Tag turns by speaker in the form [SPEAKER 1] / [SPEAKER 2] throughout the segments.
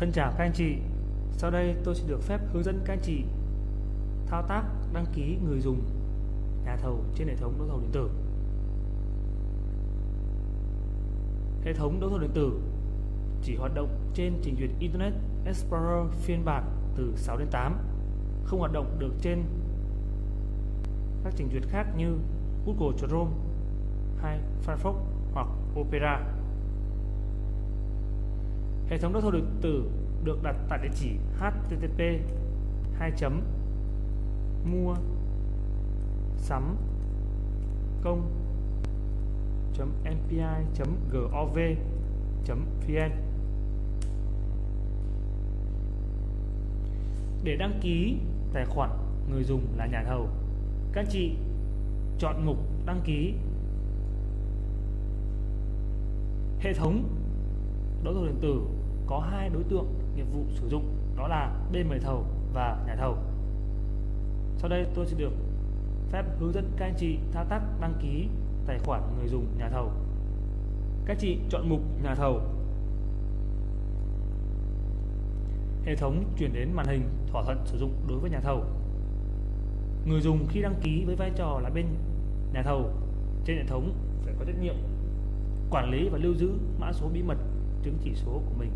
[SPEAKER 1] Thân chào các anh chị, sau đây tôi sẽ được phép hướng dẫn các anh chị thao tác đăng ký người dùng nhà thầu trên hệ thống đấu thầu điện tử. Hệ thống đấu thầu điện tử chỉ hoạt động trên trình duyệt Internet Explorer phiên bản từ 6 đến 8, không hoạt động được trên các trình duyệt khác như Google Chrome hay Firefox hoặc Opera. Hệ thống đấu thầu điện tử được đặt tại địa chỉ http 2 mua sắm công mpi gov vn để đăng ký tài khoản người dùng là nhà thầu, các chị chọn mục đăng ký. Hệ thống đấu thầu điện tử có hai đối tượng nghiệp vụ sử dụng, đó là bên mời thầu và nhà thầu. Sau đây tôi sẽ được phép hướng dẫn các anh chị thao tác đăng ký tài khoản người dùng nhà thầu. Các chị chọn mục nhà thầu. Hệ thống chuyển đến màn hình thỏa thuận sử dụng đối với nhà thầu. Người dùng khi đăng ký với vai trò là bên nhà thầu, trên hệ thống phải có trách nhiệm quản lý và lưu giữ mã số bí mật chứng chỉ số của mình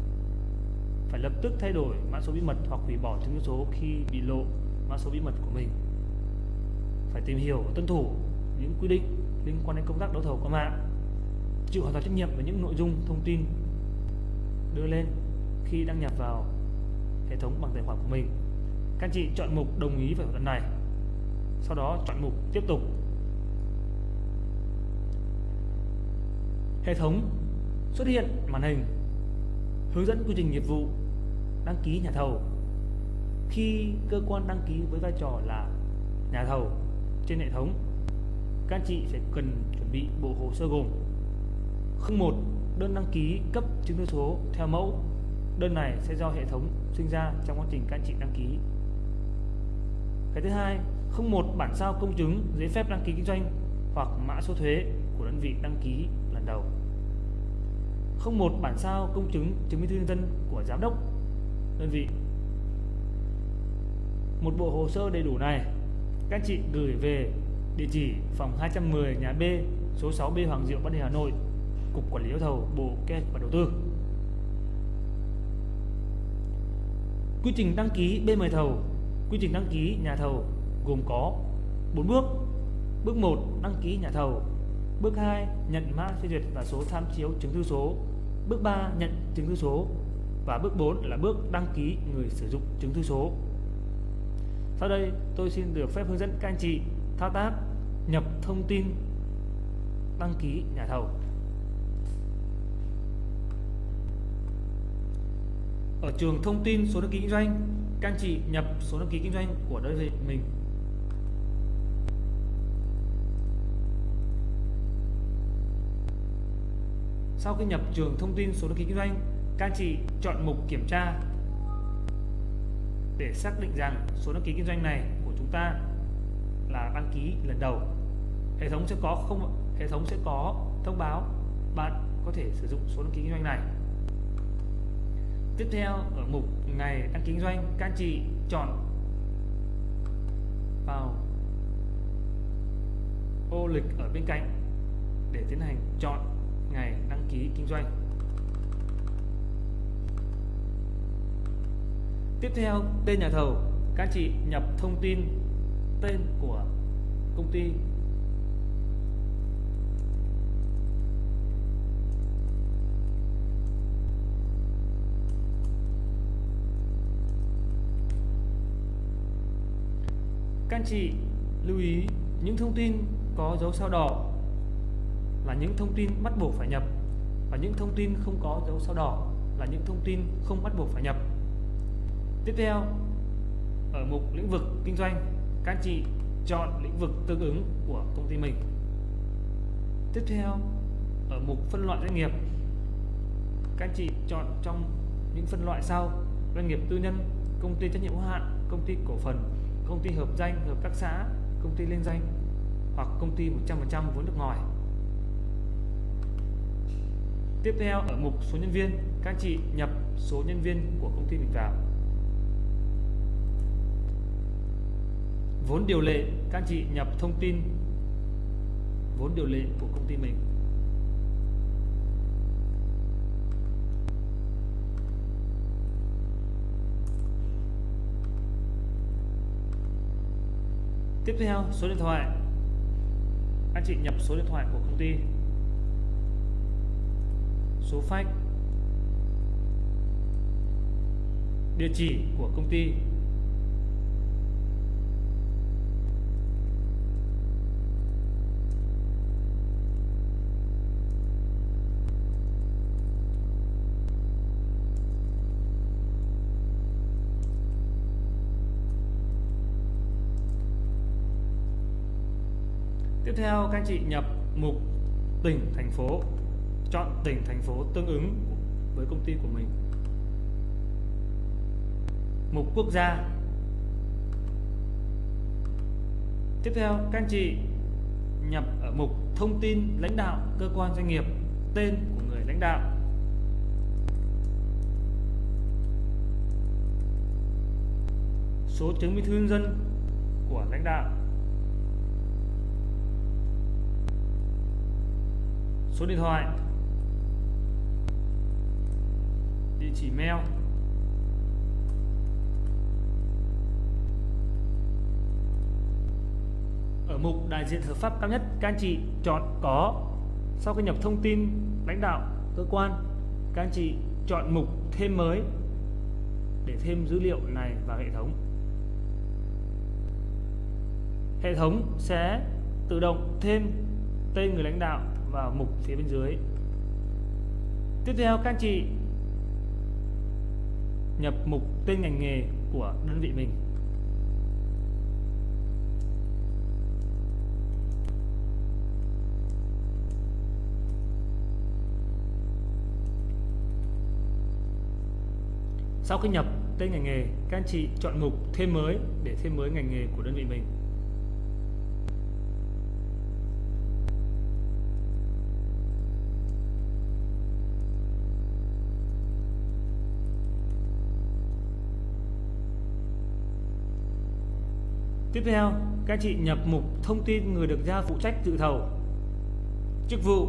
[SPEAKER 1] phải lập tức thay đổi mã số bí mật hoặc hủy bỏ chứng số khi bị lộ mã số bí mật của mình. Phải tìm hiểu và tuân thủ những quy định liên quan đến công tác đấu thầu qua mạng, chịu hoàn toàn trách nhiệm về những nội dung thông tin đưa lên khi đăng nhập vào hệ thống bằng tài khoản của mình. Các chị chọn mục đồng ý về thỏa thuận này, sau đó chọn mục tiếp tục. Hệ thống xuất hiện màn hình hướng dẫn quy trình nghiệp vụ đăng ký nhà thầu. Khi cơ quan đăng ký với vai trò là nhà thầu trên hệ thống, các anh chị sẽ cần chuẩn bị bộ hồ sơ gồm không một, đơn đăng ký cấp chứng thư số theo mẫu. Đơn này sẽ do hệ thống sinh ra trong quá trình các anh chị đăng ký. Cái thứ hai không một, bản sao công chứng, giấy phép đăng ký kinh doanh hoặc mã số thuế của đơn vị đăng ký lần đầu. Không một, bản sao công chứng chứng minh thư nhân dân của giám đốc đơn vị. Một bộ hồ sơ đầy đủ này, các chị gửi về địa chỉ phòng 210 nhà B, số 6B Hoàng Diệu Bắc Đề Hà Nội, Cục Quản lý đấu thầu, Bộ Kế hoạch và Đầu tư. Quy trình đăng ký bên mời thầu. Quy trình đăng ký nhà thầu gồm có 4 bước. Bước 1 đăng ký nhà thầu. Bước 2 nhận mã phê duyệt và số tham chiếu chứng thư số. Bước 3 nhận chứng thư số và bước 4 là bước đăng ký người sử dụng chứng thư số. Sau đây tôi xin được phép hướng dẫn các anh chị thao tác nhập thông tin đăng ký nhà thầu. Ở trường thông tin số đăng ký kinh doanh, các anh chị nhập số đăng ký kinh doanh của đơn vị mình Sau khi nhập trường thông tin số đăng ký kinh doanh, các anh chị chọn mục kiểm tra để xác định rằng số đăng ký kinh doanh này của chúng ta là đăng ký lần đầu. Hệ thống sẽ có không hệ thống sẽ có thông báo bạn có thể sử dụng số đăng ký kinh doanh này. Tiếp theo ở mục ngày đăng ký kinh doanh, các anh chị chọn vào ô lịch ở bên cạnh để tiến hành chọn ngày đăng ký kinh doanh tiếp theo, tên nhà thầu. Các chị nhập thông tin tên của công ty. Các chị lưu ý, những thông tin có dấu sao đỏ là những thông tin bắt buộc phải nhập và những thông tin không có dấu sao đỏ là những thông tin không bắt buộc phải nhập tiếp theo ở mục lĩnh vực kinh doanh các anh chị chọn lĩnh vực tương ứng của công ty mình. Tiếp theo ở mục phân loại doanh nghiệp các anh chị chọn trong những phân loại sau. Doanh nghiệp tư nhân công ty trách nhiệm hữu hạn công ty cổ phần công ty hợp danh hợp tác xã công ty liên danh hoặc công ty 100% vốn nước ngoài. Tiếp theo ở mục số nhân viên, các anh chị nhập số nhân viên của công ty mình vào. Vốn điều lệ, các anh chị nhập thông tin. Vốn điều lệ của công ty mình. Tiếp theo số điện thoại. Anh chị nhập số điện thoại của công ty. Số fax. Địa chỉ của công ty. Tiếp theo các anh chị nhập mục tỉnh, thành phố Chọn tỉnh, thành phố tương ứng với công ty của mình. Mục quốc gia. Tiếp theo các anh chị nhập ở mục thông tin lãnh đạo cơ quan doanh nghiệp Tên của người lãnh đạo. Số chứng minh thư nhân dân của lãnh đạo. Số điện thoại. Địa chỉ mail. Ở mục đại diện hợp pháp cao nhất, các anh chị chọn có. Sau khi nhập thông tin, lãnh đạo, cơ quan, các anh chị chọn mục thêm mới để thêm dữ liệu này vào hệ thống. Hệ thống sẽ tự động thêm tên người lãnh đạo vào mục phía bên dưới tiếp theo các anh chị nhập mục tên ngành nghề của đơn vị mình Sau khi nhập tên ngành nghề, các anh chị chọn mục thêm mới để thêm mới ngành nghề của đơn vị mình. Tiếp theo, các chị nhập mục thông tin người được giao phụ trách dự thầu. Chức vụ.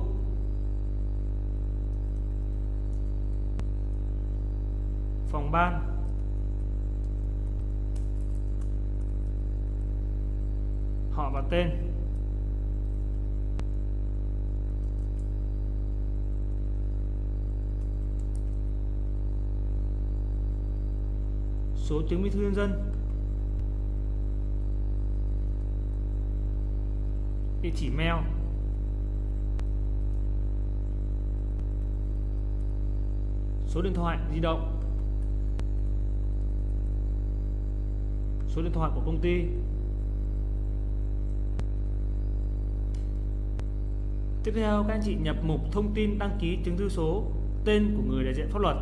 [SPEAKER 1] Phòng ban. Họ và tên. Số chứng minh thư nhân dân. Địa chỉ mail. Số điện thoại di động. Số điện thoại của công ty. Tiếp theo, các anh chị nhập mục thông tin đăng ký chứng thư số, tên của người đại diện pháp luật.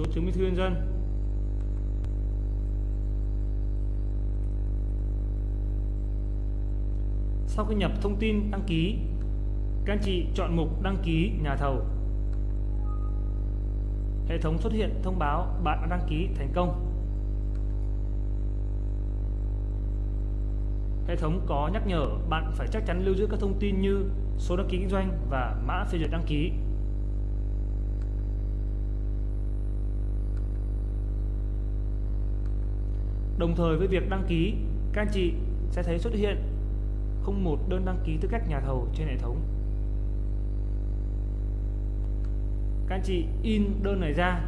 [SPEAKER 1] Số chứng minh thư nhân dân. Sau khi nhập thông tin đăng ký, các anh chị chọn mục đăng ký nhà thầu. Hệ thống xuất hiện thông báo bạn đã đăng ký thành công. Hệ thống có nhắc nhở bạn phải chắc chắn lưu giữ các thông tin như số đăng ký kinh doanh và mã phê duyệt đăng ký. Đồng thời với việc đăng ký, các anh chị sẽ thấy xuất hiện không một đơn đăng ký tư cách nhà thầu trên hệ thống. Các anh chị in đơn này ra,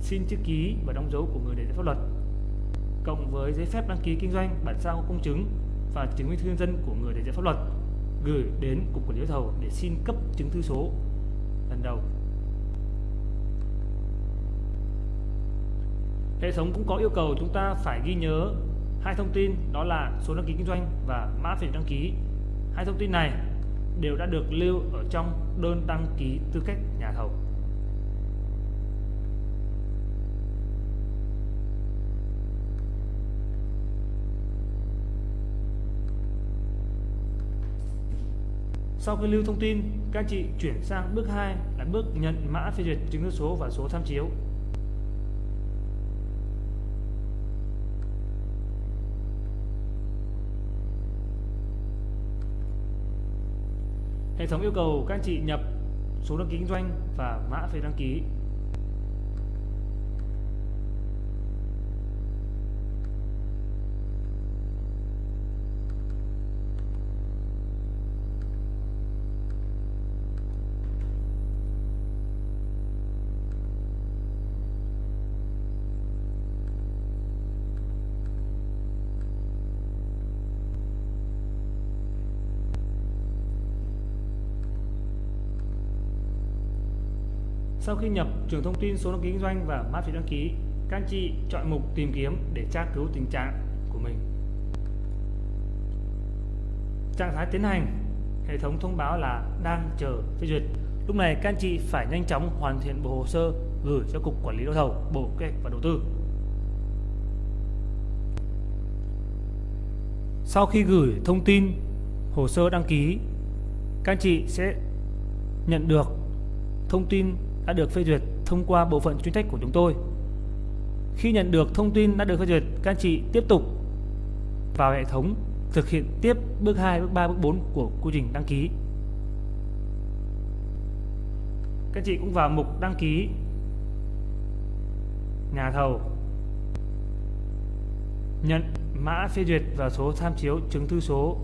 [SPEAKER 1] xin chữ ký và đóng dấu của người đại diện pháp luật, cộng với giấy phép đăng ký kinh doanh, bản sao công chứng và chứng minh thư nhân dân của người đại diện pháp luật gửi đến cục quản lý thầu để xin cấp chứng thư số lần đầu Hệ thống cũng có yêu cầu chúng ta phải ghi nhớ hai thông tin đó là số đăng ký kinh doanh và mã phiếu đăng ký. Hai thông tin này đều đã được lưu ở trong đơn đăng ký tư cách nhà thầu. Sau khi lưu thông tin, các chị chuyển sang bước 2 là bước nhận mã phê duyệt chứng thư số và số tham chiếu. Hệ thống yêu cầu các anh chị nhập số đăng ký kinh doanh và mã phí đăng ký. Sau khi nhập trường thông tin số đăng ký kinh doanh và mã phí đăng ký, các anh chị chọn mục tìm kiếm để tra cứu tình trạng của mình. Trạng thái tiến hành, hệ thống thông báo là đang chờ phê duyệt. Lúc này các anh chị phải nhanh chóng hoàn thiện bộ hồ sơ gửi cho cục quản lý đấu thầu, bộ kế hoạch và đầu tư. Sau khi gửi thông tin hồ sơ đăng ký, các anh chị sẽ nhận được thông tin đã được phê duyệt thông qua bộ phận chuyên trách của chúng tôi. Khi nhận được thông tin đã được phê duyệt, các anh chị tiếp tục vào hệ thống thực hiện tiếp bước 2, bước 3, bước 4 của quy trình đăng ký. Các anh chị cũng vào mục đăng ký nhà thầu nhận mã phê duyệt và số tham chiếu chứng thư số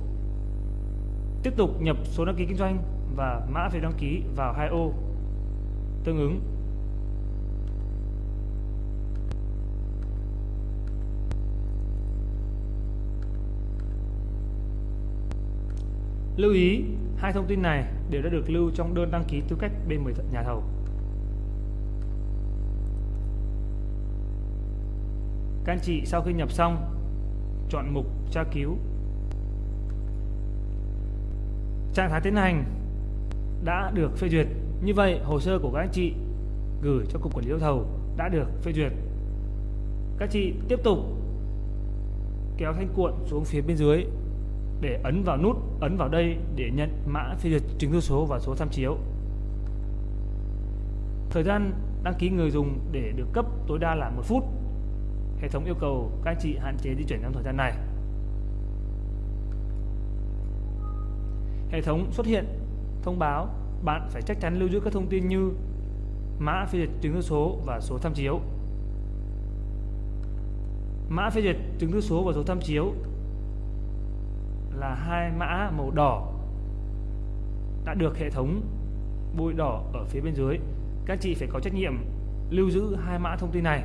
[SPEAKER 1] tiếp tục nhập số đăng ký kinh doanh và mã phê đăng ký vào hai ô tương ứng Lưu ý, hai thông tin này đều đã được lưu trong đơn đăng ký tư cách bên nhà thầu. Các anh chị sau khi nhập xong, chọn mục tra cứu. Trạng thái tiến hành đã được phê duyệt như vậy, hồ sơ của các anh chị gửi cho Cục Quản lý đấu thầu đã được phê duyệt. Các chị tiếp tục kéo thanh cuộn xuống phía bên dưới để ấn vào nút ấn vào đây để nhận mã phê duyệt chứng thư số và số tham chiếu. Thời gian đăng ký người dùng để được cấp tối đa là một phút. Hệ thống yêu cầu các anh chị hạn chế di chuyển trong thời gian này. Hệ thống xuất hiện thông báo bạn phải chắc chắn lưu giữ các thông tin như mã phê duyệt chứng thư số và số tham chiếu. Mã phê duyệt chứng thư số và số tham chiếu là hai mã màu đỏ đã được hệ thống bôi đỏ ở phía bên dưới. Các chị phải có trách nhiệm lưu giữ hai mã thông tin này.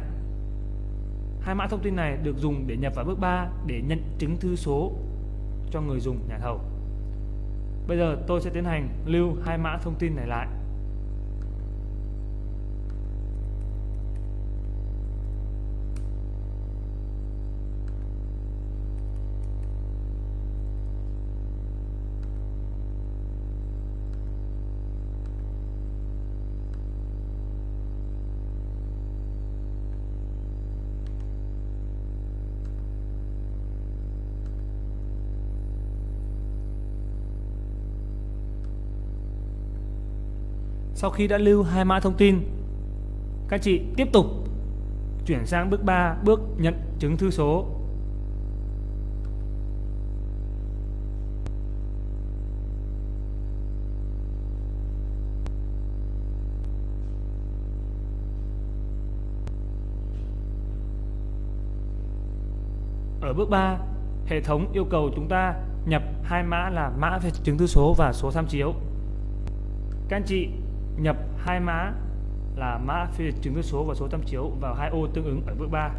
[SPEAKER 1] Hai mã thông tin này được dùng để nhập vào bước 3 để nhận chứng thư số cho người dùng nhà thầu. Bây giờ tôi sẽ tiến hành lưu hai mã thông tin này lại. Sau khi đã lưu hai mã thông tin, các chị tiếp tục chuyển sang bước 3, bước nhận chứng thư số. Ở bước 3, hệ thống yêu cầu chúng ta nhập hai mã là mã về chứng thư số và số tham chiếu. Các anh chị nhập hai mã là mã phiên duyệt chứng số và số tham chiếu vào hai ô tương ứng ở bước 3.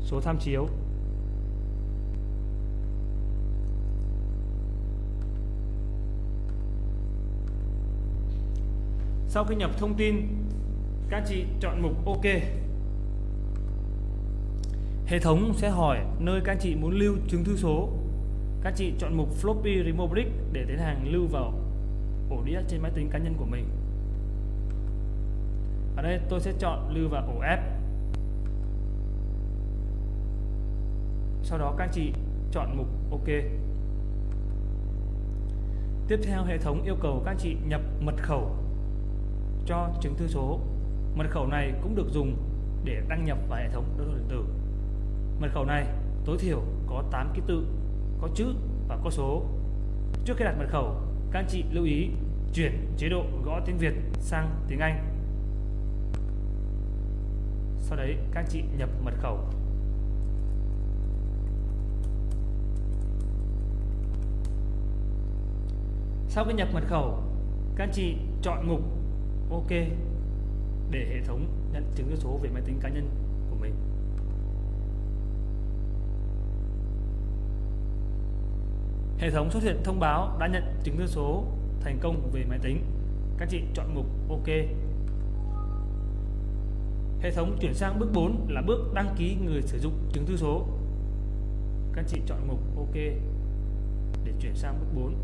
[SPEAKER 1] Số tham chiếu Sau khi nhập thông tin, các chị chọn mục OK Hệ thống sẽ hỏi nơi các anh chị muốn lưu chứng thư số. Các chị chọn mục floppy remote brick để tiến hành lưu vào ổ đĩa trên máy tính cá nhân của mình. Ở đây tôi sẽ chọn lưu vào ổ F. sau đó các anh chị chọn mục OK. Tiếp theo, hệ thống yêu cầu các anh chị nhập mật khẩu cho chứng thư số. Mật khẩu này cũng được dùng để đăng nhập vào hệ thống đối thầu điện tử. Mật khẩu này tối thiểu có 8 ký tự, có chữ và có số. Trước khi đặt mật khẩu, các anh chị lưu ý chuyển chế độ gõ tiếng Việt sang tiếng Anh. Sau đấy các anh chị nhập mật khẩu. Sau khi nhập mật khẩu, các anh chị chọn mục OK để hệ thống nhận chứng thư số về máy tính cá nhân của mình. Hệ thống xuất hiện thông báo đã nhận chứng thư số thành công về máy tính. Các chị chọn mục OK. Hệ thống chuyển sang bước 4 là bước đăng ký người sử dụng chứng thư số. Các chị chọn mục OK để chuyển sang bước 4.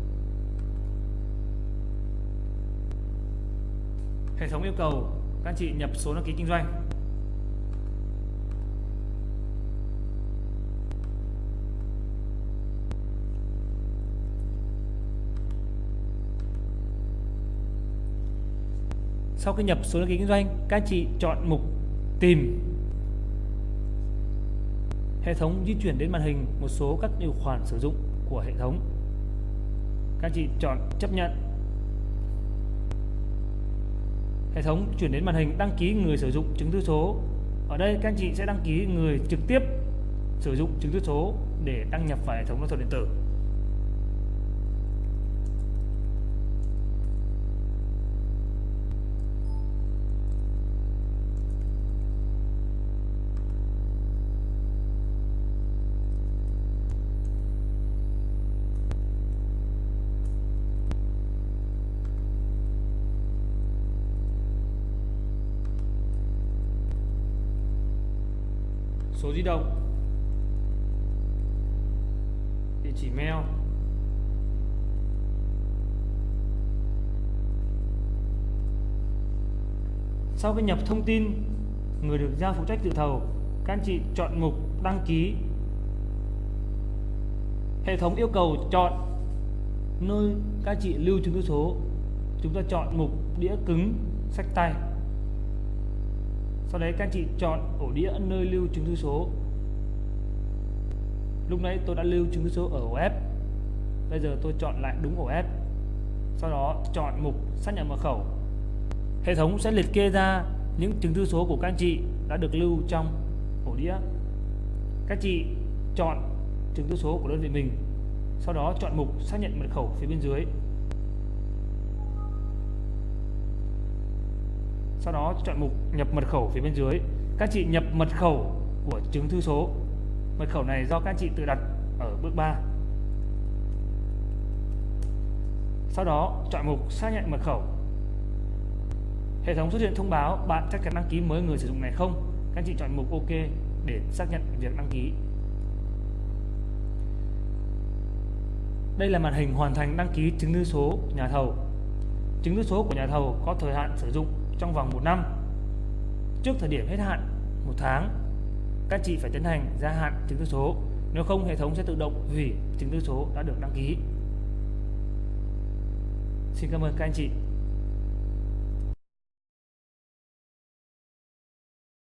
[SPEAKER 1] Hệ thống yêu cầu các chị nhập số đăng ký kinh doanh sau khi nhập số đăng ký kinh doanh, các chị chọn mục tìm. Hệ thống di chuyển đến màn hình, một số các điều khoản sử dụng của hệ thống. Các chị chọn chấp nhận. Hệ thống chuyển đến màn hình, đăng ký người sử dụng chứng thư số. Ở đây, các anh chị sẽ đăng ký người trực tiếp sử dụng chứng thư số để đăng nhập vào hệ thống giao thầu điện tử. Số di động. Địa chỉ mail. Sau khi nhập thông tin, người được giao phụ trách dự thầu, các anh chị chọn mục đăng ký. Hệ thống yêu cầu chọn nơi các anh chị lưu chứng cứ số. Chúng ta chọn mục đĩa cứng, sách tay sau đấy các anh chị chọn ổ đĩa nơi lưu chứng thư số. Lúc nãy tôi đã lưu chứng thư số ở ổ F bây giờ tôi chọn lại đúng ổ F sau đó chọn mục xác nhận mật khẩu. Hệ thống sẽ liệt kê ra những chứng thư số của các anh chị đã được lưu trong ổ đĩa. Các chị chọn chứng thư số của đơn vị mình. Sau đó chọn mục xác nhận mật khẩu phía bên dưới. Sau đó chọn mục nhập mật khẩu phía bên dưới. Các chị nhập mật khẩu của chứng thư số. Mật khẩu này do các chị tự đặt ở bước 3 sau đó chọn mục xác nhận mật khẩu. Hệ thống xuất hiện thông báo bạn chắc chắn đăng ký mới người sử dụng này không? Các chị chọn mục ok để xác nhận việc đăng ký. Đây là màn hình hoàn thành đăng ký chứng thư số nhà thầu. Chứng thư số của nhà thầu có thời hạn sử dụng trong vòng một năm. Trước thời điểm hết hạn, một tháng, các chị phải tiến hành gia hạn chứng thư số. Nếu không, hệ thống sẽ tự động hủy chứng thư số đã được đăng ký. Xin cảm ơn các anh chị.